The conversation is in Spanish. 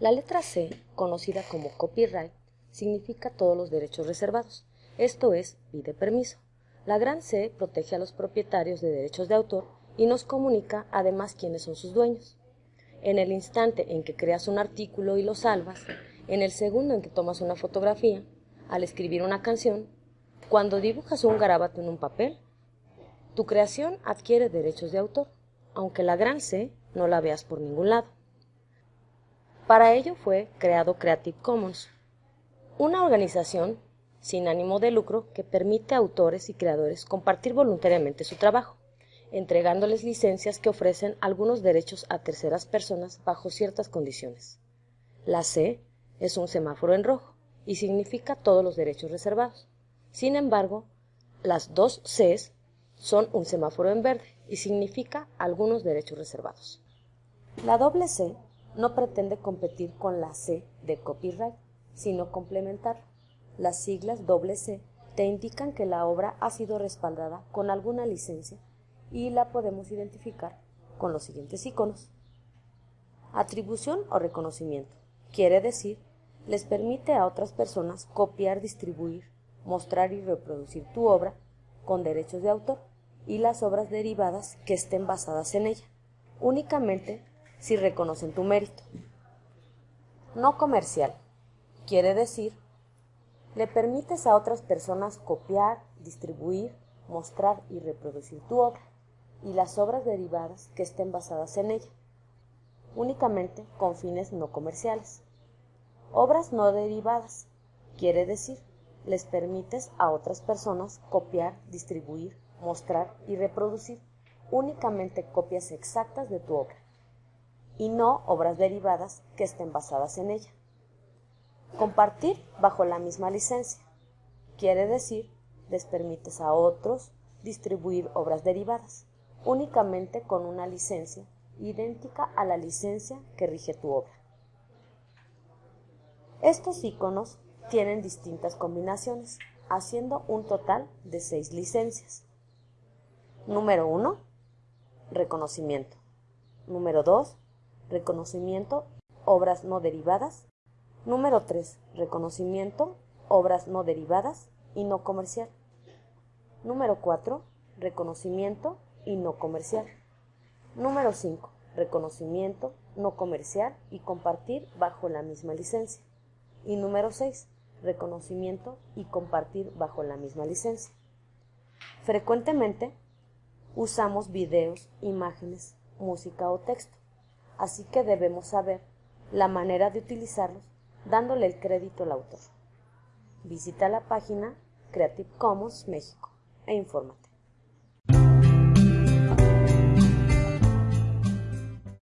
La letra C, conocida como copyright, significa todos los derechos reservados, esto es, pide permiso. La gran C protege a los propietarios de derechos de autor y nos comunica además quiénes son sus dueños. En el instante en que creas un artículo y lo salvas, en el segundo en que tomas una fotografía, al escribir una canción, cuando dibujas un garabato en un papel, tu creación adquiere derechos de autor, aunque la gran C no la veas por ningún lado. Para ello fue creado Creative Commons, una organización sin ánimo de lucro que permite a autores y creadores compartir voluntariamente su trabajo, entregándoles licencias que ofrecen algunos derechos a terceras personas bajo ciertas condiciones. La C es un semáforo en rojo y significa todos los derechos reservados. Sin embargo, las dos Cs son un semáforo en verde y significa algunos derechos reservados. La doble C no pretende competir con la C de copyright, sino complementar. Las siglas C te indican que la obra ha sido respaldada con alguna licencia y la podemos identificar con los siguientes iconos. Atribución o reconocimiento. Quiere decir, les permite a otras personas copiar, distribuir, mostrar y reproducir tu obra con derechos de autor y las obras derivadas que estén basadas en ella, únicamente si reconocen tu mérito. No comercial. Quiere decir le permites a otras personas copiar, distribuir, mostrar y reproducir tu obra y las obras derivadas que estén basadas en ella, únicamente con fines no comerciales. Obras no derivadas quiere decir, les permites a otras personas copiar, distribuir, mostrar y reproducir únicamente copias exactas de tu obra y no obras derivadas que estén basadas en ella. Compartir bajo la misma licencia. Quiere decir, les permites a otros distribuir obras derivadas, únicamente con una licencia idéntica a la licencia que rige tu obra. Estos iconos tienen distintas combinaciones, haciendo un total de seis licencias. Número 1. Reconocimiento. Número 2. Reconocimiento, obras no derivadas. Número 3. Reconocimiento, obras no derivadas y no comercial. Número 4. Reconocimiento y no comercial. Número 5. Reconocimiento, no comercial y compartir bajo la misma licencia. Y número 6. Reconocimiento y compartir bajo la misma licencia. Frecuentemente usamos videos, imágenes, música o texto, así que debemos saber la manera de utilizarlos dándole el crédito al autor. Visita la página Creative Commons México e infórmate.